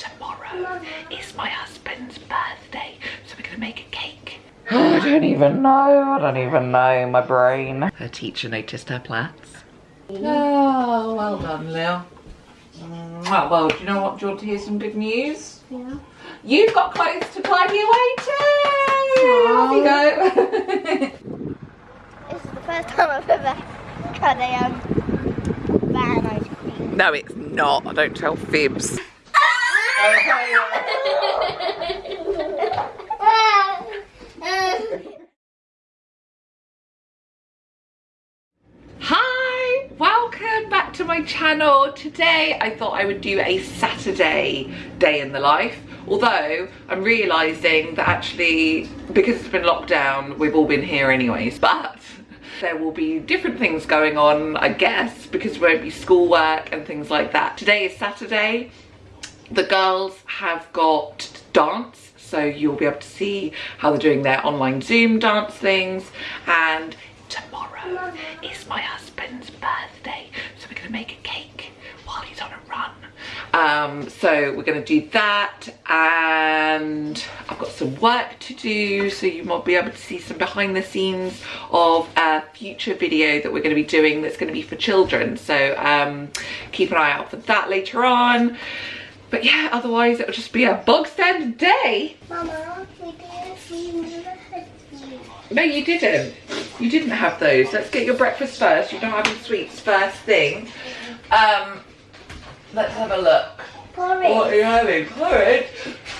tomorrow is my husband's birthday, so we're gonna make a cake. Oh, I don't even know, I don't even know, my brain. Her teacher noticed her plaits. Oh, well done, Lil. Mm, well, do you know what? Do you want to hear some good news? Yeah. You've got clothes to tidy away too! Off you go. This is the first time I've ever had a um, van ice cream. no, it's not. I don't tell fibs. Hi, welcome back to my channel. Today I thought I would do a Saturday day in the life. Although I'm realising that actually, because it's been locked down, we've all been here anyways. But there will be different things going on, I guess, because there won't be schoolwork and things like that. Today is Saturday. The girls have got dance so you'll be able to see how they're doing their online Zoom dance things. And tomorrow is my husband's birthday so we're gonna make a cake while he's on a run. Um, so we're gonna do that and I've got some work to do so you might be able to see some behind the scenes of a future video that we're going to be doing that's going to be for children. So um, keep an eye out for that later on but yeah otherwise it'll just be a bog standard day Mama, we did. We never had these. no you didn't you didn't have those let's get your breakfast first You don't having sweets first thing um let's have a look Porridge. what are you having porridge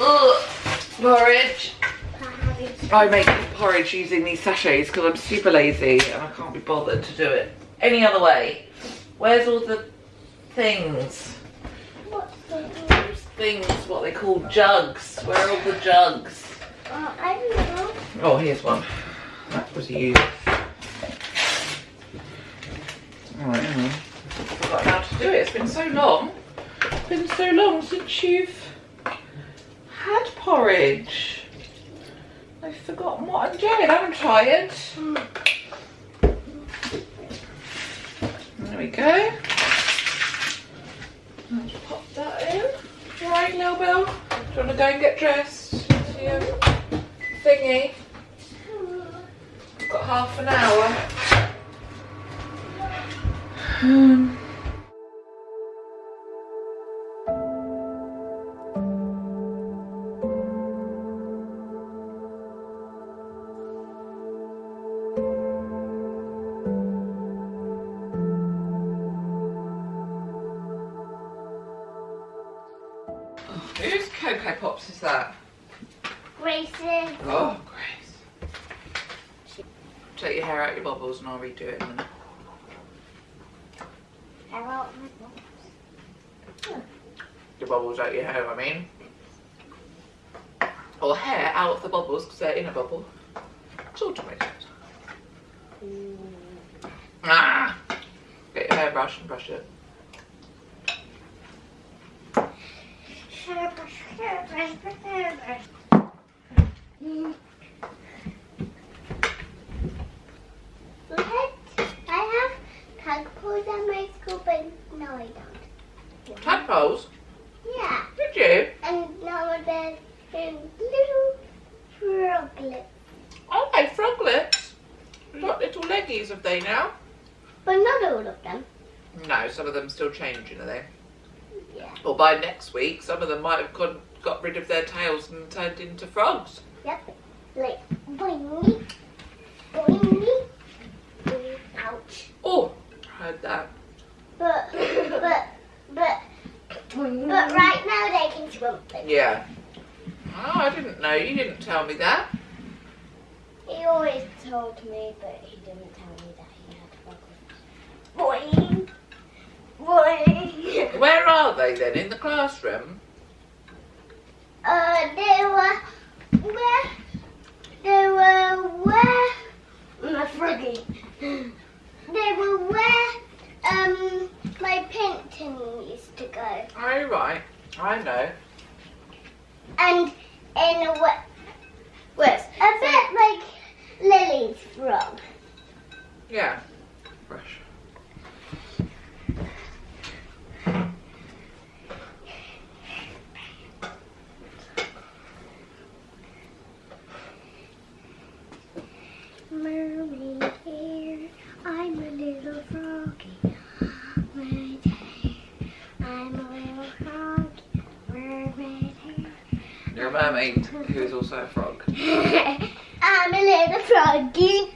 Ugh. porridge I make porridge using these sachets because I'm super lazy and I can't be bothered to do it any other way. Where's all the things? Things, what they call jugs. Where are all the jugs? uh, I don't know. Oh, here's one. That was you. Alright, hang on. I forgot how to do it. It's been so long. It's been so long since you've had porridge. I've forgotten what I'm doing. I'm tired. There we go. Pop that in. Right, Lil Bill. Do you want to go and get dressed? To your thingy. Got half an hour. Um, Cocoa Pops is that? Grace's. Oh, Grace. Take your hair out your bubbles and I'll redo it in a minute. Hello. Your bubbles out your hair, I mean. Or hair out of the bubbles because they're in a bubble. Sort of makes sense. Ah! Get your hairbrush and brush it. Look at, I have tadpoles at my school, but no, I don't. Tadpoles? Yeah, Did you? and now there's little froglets, Oh, they froglets. They've got little leggies, have they now? but not all of them. No, some of them still changing, are they? Yeah. Or by next week, some of them might have gone, got rid of their tails and turned into frogs. Yep. Like boing, boing, boing. Ouch. Oh, heard that. But but but but right now they can swim. Yeah. Oh, I didn't know. You didn't tell me that. He always told me, but he didn't tell me that he had froglets. Boing, boing. Where are they then? In the classroom? Uh, they were where? They were where? My froggy. They were where? Um, my painting used to go, Oh, right. I know. and in a way, was a bit like Lily's frog. Yeah. Brush. a mermaid who is also a frog. I'm a little froggy.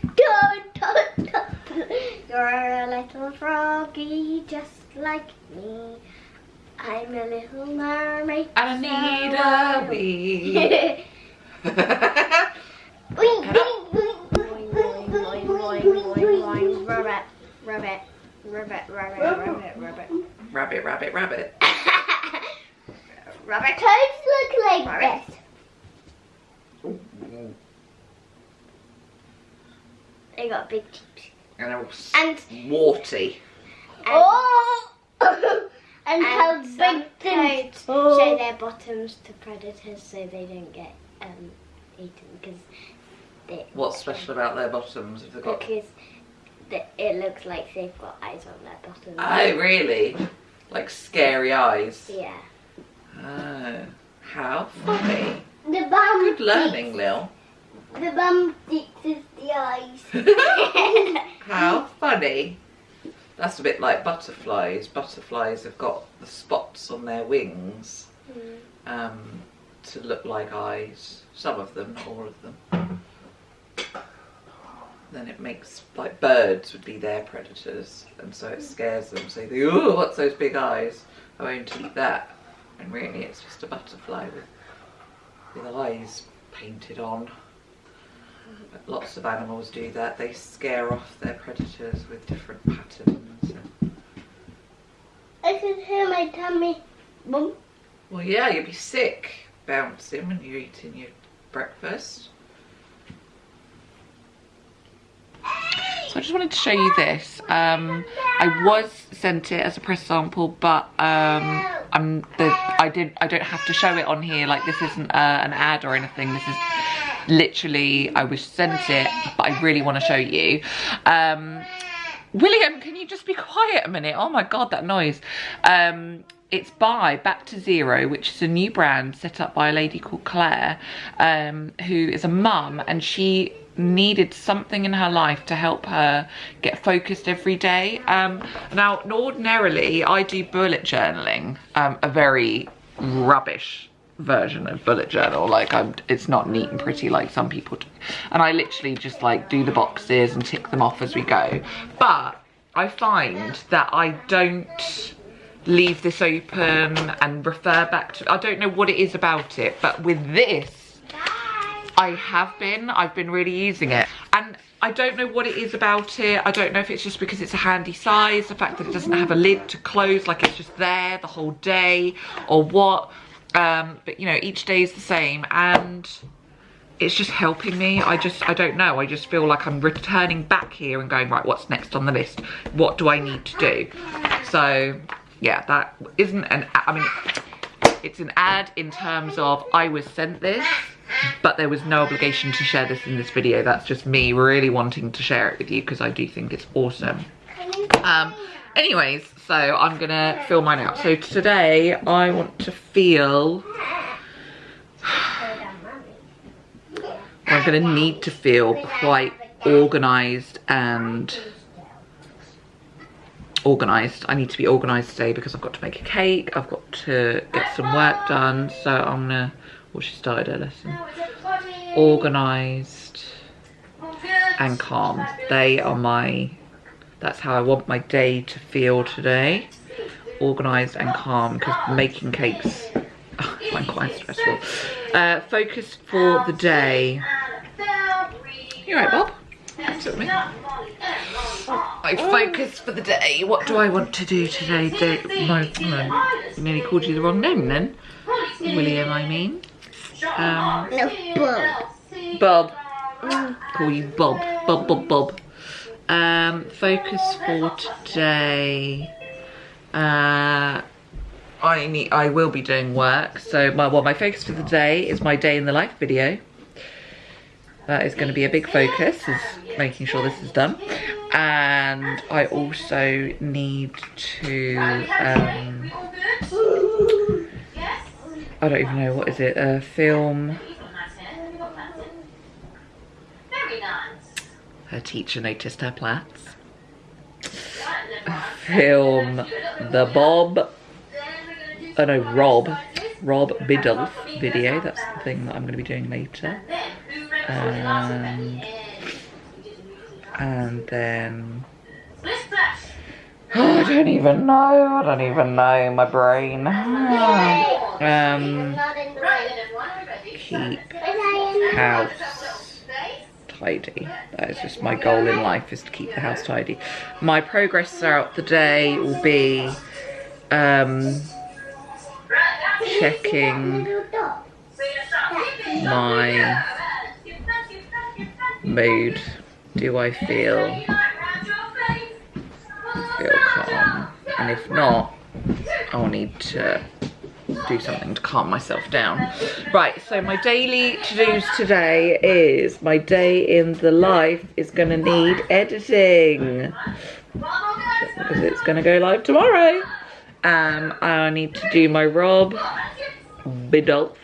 You're a little froggy just like me. I'm a little mermaid. I need a wee. Rabbit, rabbit, rabbit, rabbit, rabbit, rabbit. Rabbit, rabbit, rabbit. Rabbit toads look like Rabbit. this. They got big teeth. And they're all s- And warty. oh, and, how some big the toads show their bottoms to predators so they don't get um, eaten because they What's special about their bottoms? Have they got? because the, it looks like they've got eyes on their bottoms. Oh, really? Like scary eyes. Yeah. Oh, how funny. the bum. Good learning, Lil. The bum sticks is the eyes. How funny. That's a bit like butterflies. Butterflies have got the spots on their wings mm. um, to look like eyes. Some of them, not all of them. Then it makes, like birds would be their predators, and so it mm. scares them. So they, oh, what's those big eyes? I won't eat that. And really it's just a butterfly with, with eyes painted on. But lots of animals do that. They scare off their predators with different patterns. I can hear my tummy. Boom. well, yeah, you'll be sick bouncing when you're eating your breakfast. So I just wanted to show you this. Um, I was sent it as a press sample, but um, I'm the I did I don't have to show it on here. Like this isn't uh, an ad or anything. This is literally I was sent it, but I really want to show you. Um, William, can you just be quiet a minute? Oh my god, that noise. Um, it's by Back to Zero, which is a new brand set up by a lady called Claire, um, who is a mum, and she needed something in her life to help her get focused every day. Um, now, ordinarily, I do bullet journaling, um, a very rubbish version of bullet journal. Like I'm it's not neat and pretty like some people do. And I literally just like do the boxes and tick them off as we go. But I find that I don't leave this open and refer back to I don't know what it is about it but with this I have been. I've been really using it. And I don't know what it is about it. I don't know if it's just because it's a handy size the fact that it doesn't have a lid to close like it's just there the whole day or what. Um, but you know each day is the same and it's just helping me. I just I don't know. I just feel like I'm returning back here and going right what's next on the list? What do I need to do? So yeah that isn't an I mean it's an ad in terms of I was sent this but there was no obligation to share this in this video. That's just me really wanting to share it with you because I do think it's awesome. Um anyways so I'm gonna fill mine out. So today I want to feel I'm gonna need to feel quite organized and organized. I need to be organized today because I've got to make a cake I've got to get some work done so I'm gonna well she started her lesson. Organized and calm. They are my that's how I want my day to feel today. Organized and calm because making cakes I find quite stressful. Uh, focus for the day. You're right Bob. Looks at me. I focus for the day. What do I want to do today? Day, no, no, nearly called you the wrong name then. William, I mean. Um, No, boom. Bob. Call you Bob. Bob, Bob, Bob. Um, focus for today. Uh, I need. I will be doing work. So my well, my focus for the day is my day in the life video. That is going to be a big focus. Is making sure this is done. And I also need to. Um, I don't even know what is it. Uh, film. Her teacher noticed her plats. Film the Bob. Oh no, Rob. Rob Biddulph video. That's the thing that I'm going to be doing later. And, and then... Oh, I don't even know. I don't even know. My brain. Um, Not in the way. keep But I am house tidy. That is just my goal in life is to keep the house tidy. My progress throughout the day will be um, checking my mood. Do I feel feel calm? And if not, I'll need to do something to calm myself down. Right, so my daily to-dos today is my day in the life is gonna need editing. Because it's gonna go live tomorrow. Um, I need to do my Rob Biddulph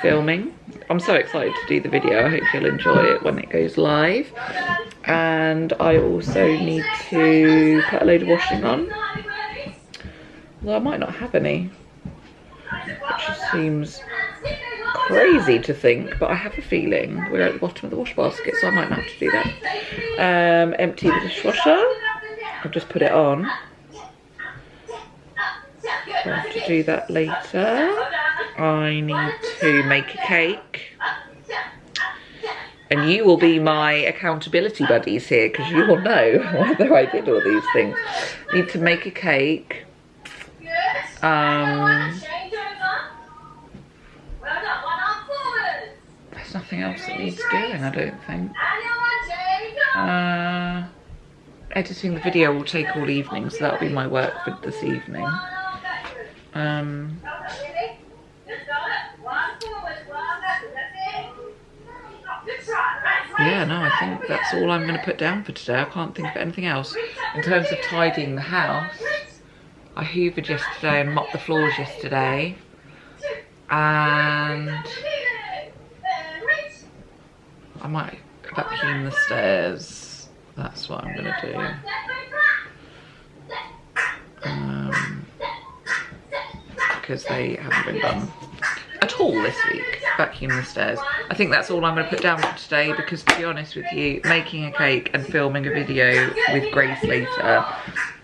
filming. I'm so excited to do the video. I hope you'll enjoy it when it goes live. And I also need to put a load of washing on. Although I might not have any. Which seems crazy to think, but I have a feeling we're at the bottom of the wash basket, so I might not have to do that. Um, empty the dishwasher. I've just put it on. So I have to do that later. I need to make a cake. And you will be my accountability buddies here because you will know whether I did all these things. Need to make a cake. Um, there's nothing else that needs doing, I don't think. Uh, editing the video will take all evening, so that'll be my work for this evening. Um, yeah, no, I think that's all I'm going to put down for today. I can't think of anything else. In terms of tidying the house, I hoovered yesterday and mopped the floors yesterday. And I might vacuum the stairs. That's what I'm going to do. Um, because they haven't been done at all this week, vacuum the stairs. I think that's all I'm going to put down for today because to be honest with you, making a cake and filming a video with Grace later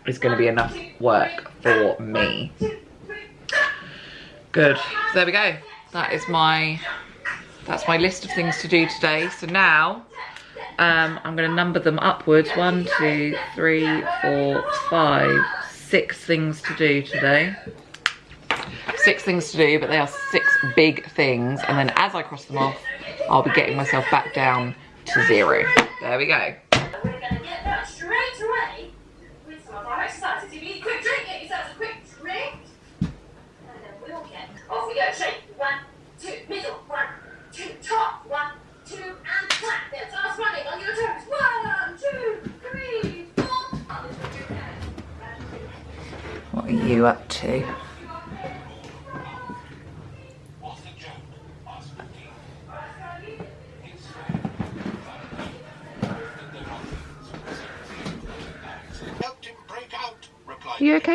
is going to be enough work for me. Good. There we go. That is my, that's my list of things to do today. So now um, I'm going to number them upwards. One, two, three, four, five, six things to do today six things to do, but they are six big things. And then as I cross them off, I'll be getting myself back down to zero. There we go. We're going to get that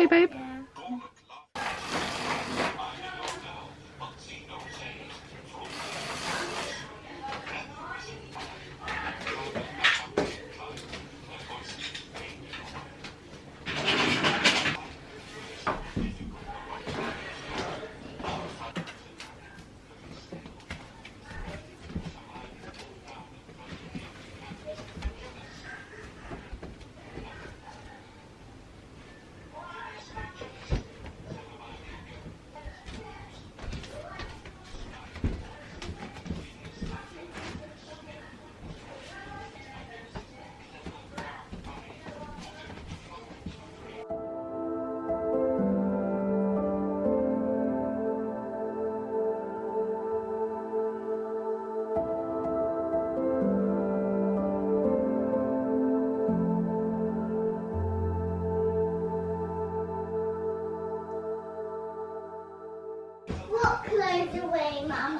babe?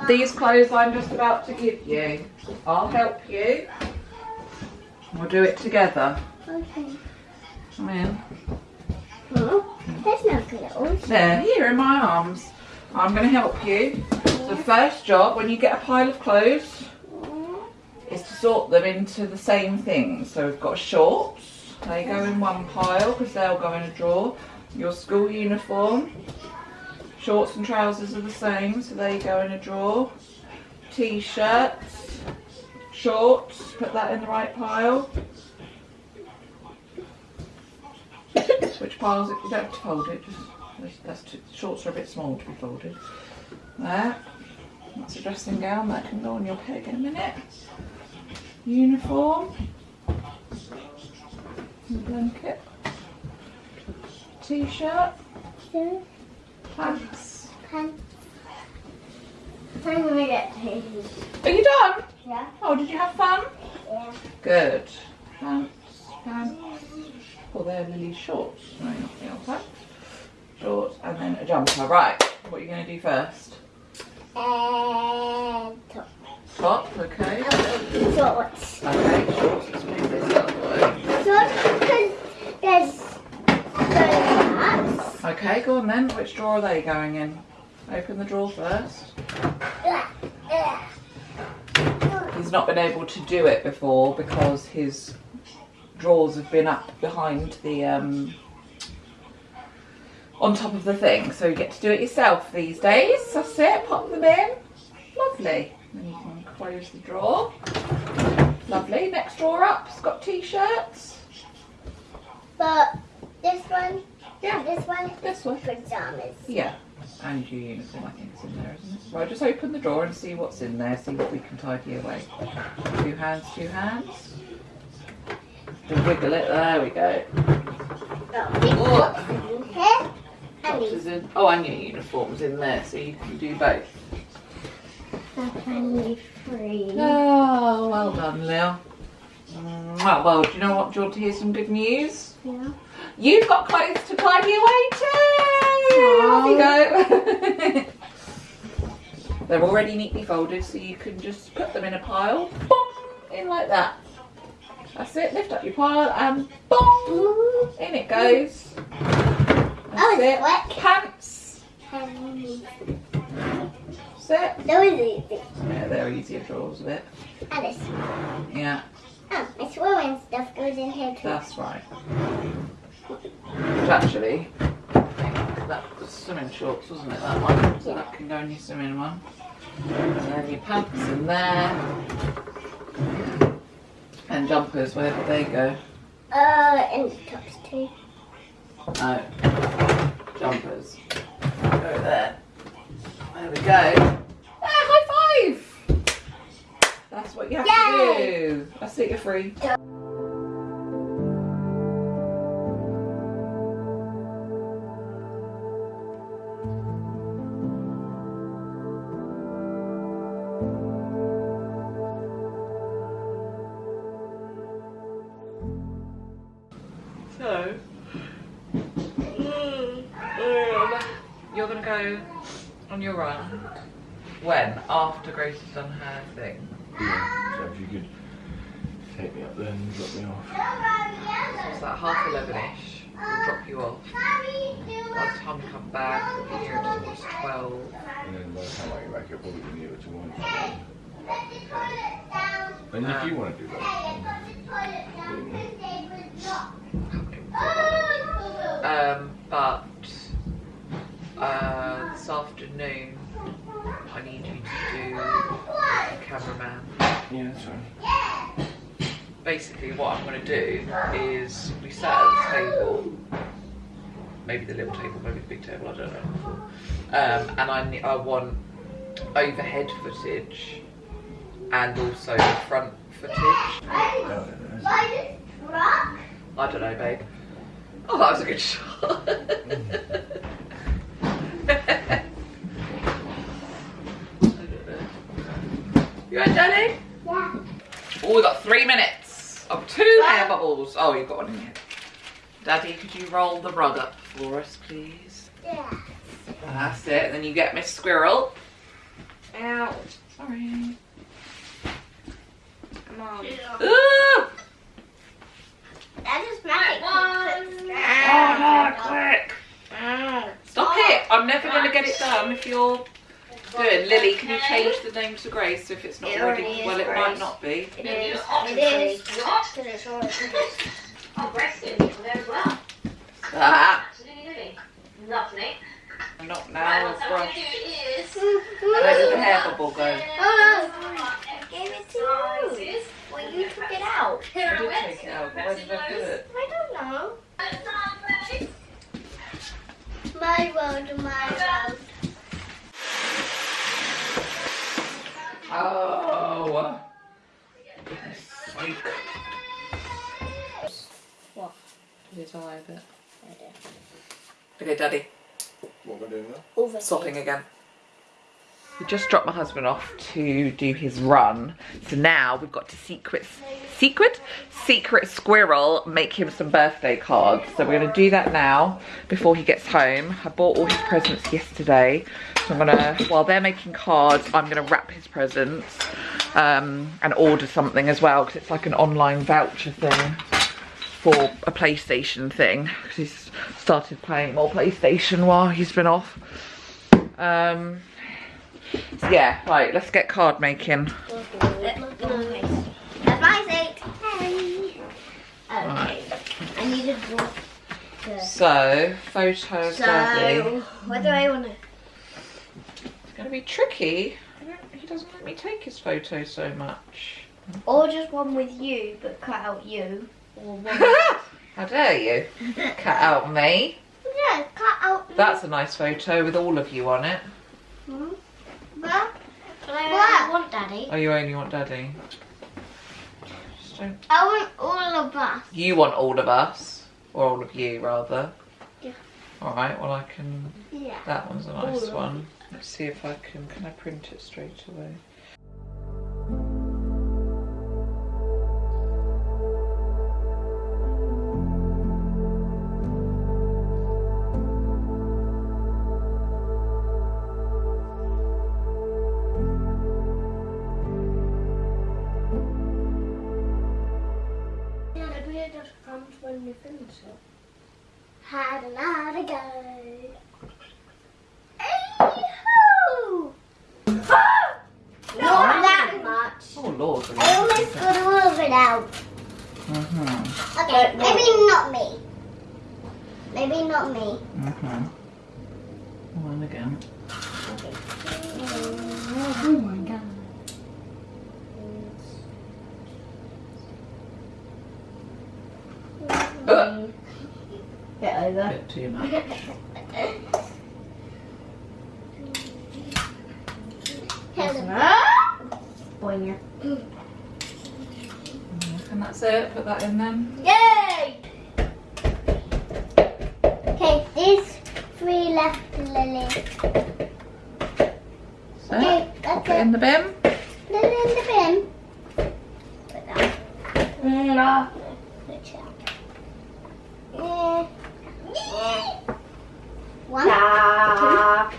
These clothes I'm just about to give you. I'll help you. We'll do it together. Okay. Come in. Oh, there's no clothes. There, here in my arms. I'm going to help you. The first job when you get a pile of clothes is to sort them into the same things. So we've got shorts, they go in one pile because they'll go in a drawer. Your school uniform, shorts and trousers are the same, so there you go in a drawer. T-shirts, shorts, put that in the right pile. Which piles? You don't have to fold it. Just that's, too, shorts are a bit small to be folded. There. That's a dressing gown that can go on your peg in a minute. Uniform. Blanket. T-shirt. Two Pants. pants. I'm gonna get these. Are you done? Yeah. Oh, did you have fun? Yeah. Good. Pants, pants. Oh, they're Lily's shorts. No, not the pants. Shorts and then a jumper. Right. What are you going to do first? And top. Top. Okay. Oh, shorts. Okay. Shorts. Let's move this out the way. Shorts because there's those Okay. Go on then. Which drawer are they going in? Open the drawer first. He's not been able to do it before because his drawers have been up behind the um, on top of the thing. So you get to do it yourself these days. That's it. Pop them in. Lovely. Then you can close the drawer. Lovely. Next drawer up. It's got t-shirts. But this one, Yeah. this one, This one. pajamas. Yeah. And your uniform, I think, is in there, isn't it? Right, just open the drawer and see what's in there, see what we can tidy away. Two hands, two hands. Just wiggle it, there we go. Oh, Oh. tops in here. And Tops in, oh, and your uniform's in there, so you can do both. are only free. Oh, well done, Lil. Well, well, do you know what? Do you want to hear some good news? Yeah. You've got clothes to tidy away too! Off you go! They're already neatly folded, so you can just put them in a pile, bong, in like that. That's it, lift up your pile and bong, in it goes. That's Oh, it. wet. Pants, these. that's it. That was easy. Yeah, they're easier drawers of it. And this. Yeah, Oh, my swimming stuff goes in here too. that's right. Which actually, that was swimming shorts, wasn't it, that one? So that can go in your swimming one. And then your pants in there. And jumpers, where did they go? Uh, and the tops too. No. Jumpers. Go there. There we go. Ah, high five! That's what you have to Yay! do. That's it, you're free. On your run. When? After Grace has done her thing. Yeah, so if you could take me up there and drop me off. So it's like half eleven-ish. We'll drop you off. By the time we come back, we'll be here towards twelve. And then by the time I get back, I'll probably be able to one. And if you want to do that, Um, but uh, this afternoon, I need you to do a cameraman. yeah, that's fine. Basically, what I'm going to do is we sat at the table, maybe the little table, maybe the big table, I don't know. Um, and I I want overhead footage and also the front footage. I don't know, babe. Oh, that was a good shot. you right, Daddy? Yeah. Oh, we got three minutes of two air bubbles. Oh, you've got one in here. Daddy, could you roll the rug up for us, please? Yeah. That's it. Then you get Miss Squirrel. Ouch. Sorry. Come on. Ooh! That is magic. Oh, no, quick. Mm. I'm never going to get it done if you're doing. Lily, can you change the name to Grace if it's not It already? already well, it might not be. It is. It is. Because it's all Oh, Greg's getting people there as well. Ah, Absolutely. Lovely. not Right, now. what A I'm going brush. to do is... Where did the hair bubble go? Oh Gave it to you. Well, you took it out. Here I are did take it out. but Where did I put it? I don't know. My world, my world. Oh. Goodness sake. What? Did I a bit? I do. Okay, Daddy. What am I doing now? Over Swapping again. We just dropped my husband off to do his run. So now we've got to secret, secret, secret squirrel make him some birthday cards. So we're gonna do that now before he gets home. I bought all his presents yesterday. So I'm gonna, while they're making cards, I'm gonna wrap his presents um, and order something as well because it's like an online voucher thing for a PlayStation thing because he's started playing more PlayStation while he's been off. Um, yeah, right, let's get card making. That's my seat. Hey. Okay. I need draw. So, photos, daddy. So, what do I want to? It's gonna be tricky. He doesn't let me take his photos so much. Or just one with you, but cut out you. Or one. How dare you? Cut out me. yeah, cut out. That's a nice photo with all of you on it. Hmm? But, But I What? don't want daddy. Oh, you only want daddy. Don't. I want all of us. You want all of us, or all of you rather. Yeah. All right. Well, I can. Yeah. That one's a nice of one. Let's see if I can. Can I print it straight away? Get over. bit too much. Boing. And that's it. Put that in then. Yay! Okay, these three left, Lily. So, Okay, pop that's it in the bin. Lily in the bin. Put that. No. Put it out. Yeah. Yeah. One. Ah.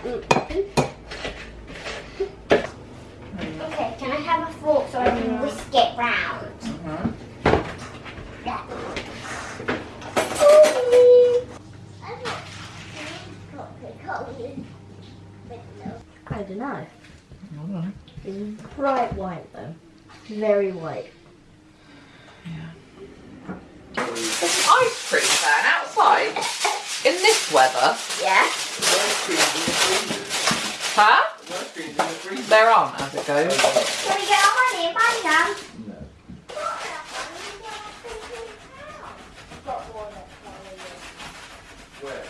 Okay, can I have a fork so I can whisk it round? Mhm. Yeah. Ooh. I thought these got the colours, but no. I don't know. Alright. It's bright white though. Very white. There's an ice cream van outside. In this weather. Yeah. Huh? Ice cream's in the freezer. They're on as it goes. Can we get our money and buy them? No. Where?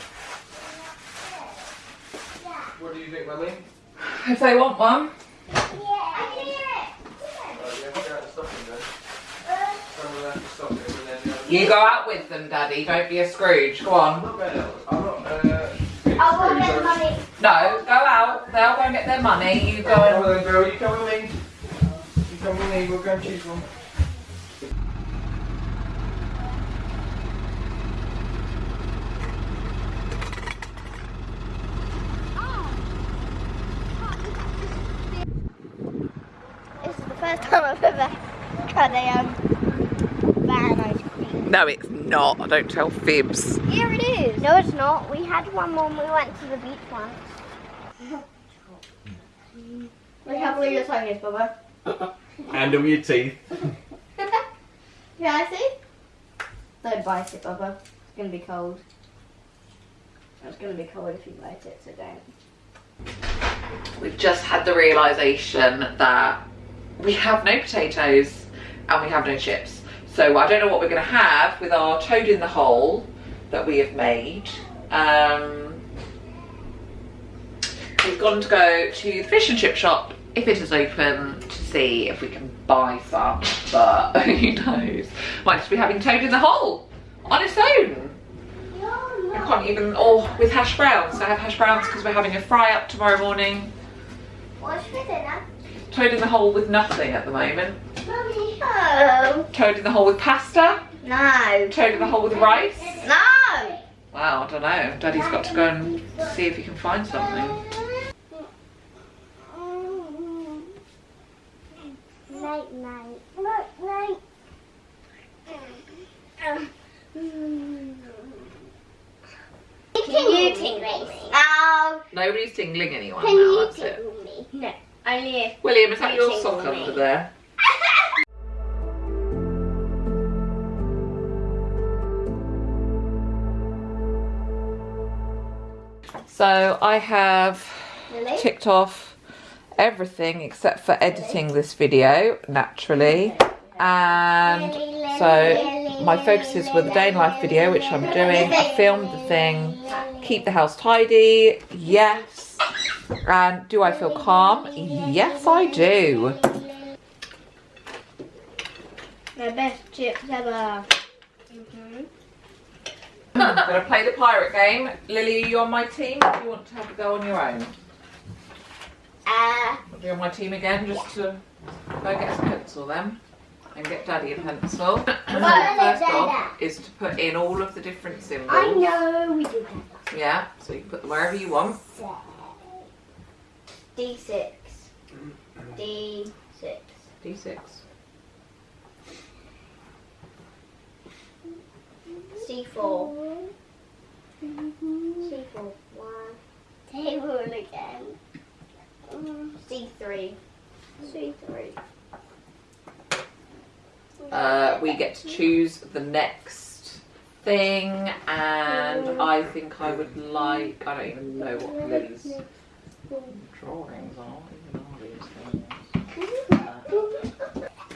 Yeah. What do you think, Mummy? If they want one. I can hear it. Uh, you have to go out and stop him then. Someone will have to stop him and then... Uh, You go out with them, Daddy. Don't be a Scrooge. Go I'm on. not going out. I'm not... Uh, I will get money. No, go out. They'll go and get their money. You go Come and. on then, girl. You come with me. You come with me. We'll go and choose one. This is the first time I've ever tried a um, van ice cream. No, it's not. I don't tell fibs. Here it is. No, it's not. We had one when we went to the beach once. Look how blue your tongue is, Bubba. Handle your teeth. Yeah, I see. Don't bite it, Bubba. It's gonna be cold. It's gonna be cold if you bite it, so don't. We've just had the realisation that we have no potatoes and we have no chips. So I don't know what we're going to have with our toad in the hole that we have made. Um, we've gone to go to the fish and chip shop if it is open to see if we can buy some, but who knows. Might just be having toad in the hole on its own. I can't even, or with hash browns. I have hash browns because we're having a fry up tomorrow morning. What's for dinner? Toad in the hole with nothing at the moment. Mummy. No. Toad in the hole with pasta. No. Toad in the hole with rice. No. Wow, I don't know. Daddy's got to go and see if he can find something. Night, night. Night, night. Can you tingle me? Oh, Nobody's tingling anyone can now, you that's it. me? No, only if. William, is that your sock me. under there? So I have Really? ticked off everything except for editing this video naturally. And so my focuses were the day in life video which I'm doing. I filmed the thing. Keep the house tidy. Yes. And do I feel calm? Yes I do. The best chips ever. Mm-hmm. I'm gonna play the pirate game Lily are you on my team or do you want to have a go on your own Uh, be on my team again just to go get a pencil then and get daddy a pencil. What first off is to put in all of the different symbols. I know we do that. Yeah, so you can put them wherever you want. D6. D6. D6. C4. Mm-hmm. C4. One. Table again. C3. C3. Uh, we get to choose the next thing and mm. I think I would like, I don't even know what Lily's drawings are. Even are these things.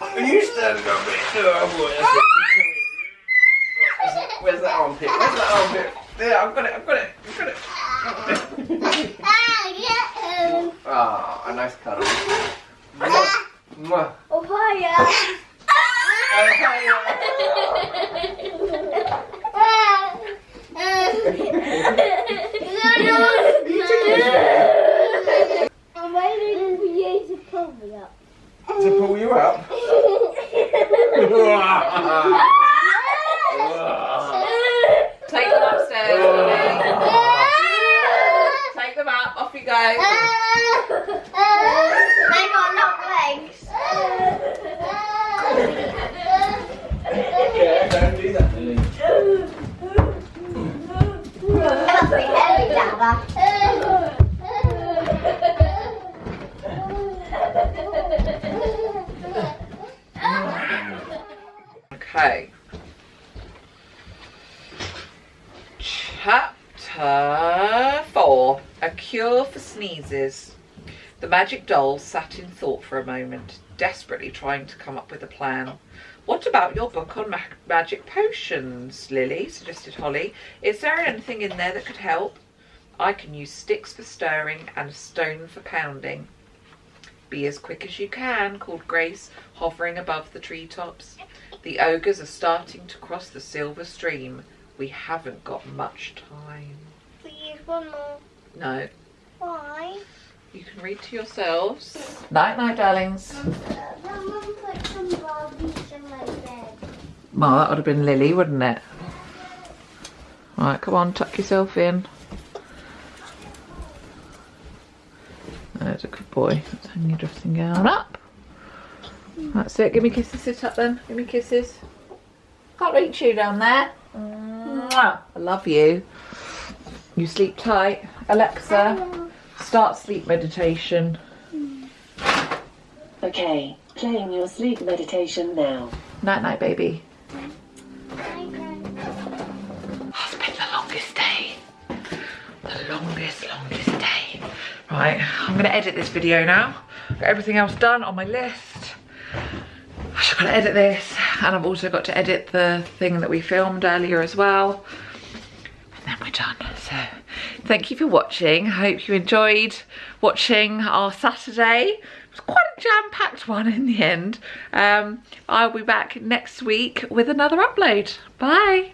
Are you standing up there? Oh boy, that's it. Where's that armpit? Where's that armpit? There, I've got it, I've got it, I've got it. Ah. Ah, a nice cuddle. Mwah. Mwah. Oh, hiya. I'm waiting for you to pull me up. To pull you up. Take them upstairs, Lily. Take them up, off you go. They got long legs. Yeah, don't do that, Lily. Must be heavy, Dabba. Okay. Chapter 4 A Cure for Sneezes. The magic doll sat in thought for a moment, desperately trying to come up with a plan. What about your book on ma- magic potions, Lily? suggested Holly. Is there anything in there that could help? I can use sticks for stirring and a stone for pounding. Be as quick as you can, called Grace, hovering above the treetops. The ogres are starting to cross the silver stream. We haven't got much time. Please, one more. No, Why? You can read to yourselves. Night, night, darlings. Put some Barbies in my bed. Well, that would have been Lily, wouldn't it? Right, come on, tuck yourself in. There's a good boy. Let's hang your dressing gown up. That's it. Give me kisses. Sit up then. Give me kisses. Can't reach you down there. Mwah. I love you. You sleep tight. Alexa, start sleep meditation. Okay, playing your sleep meditation now. Night night, baby. It's been the longest day. The longest, longest day. Right, I'm gonna edit this video now. Got everything else done on my list. I've gotta edit this and I've also got to edit the thing that we filmed earlier as well. Then we're done. So thank you for watching. I hope you enjoyed watching our Saturday. It was quite a jam-packed one in the end. Um, I'll be back next week with another upload. Bye.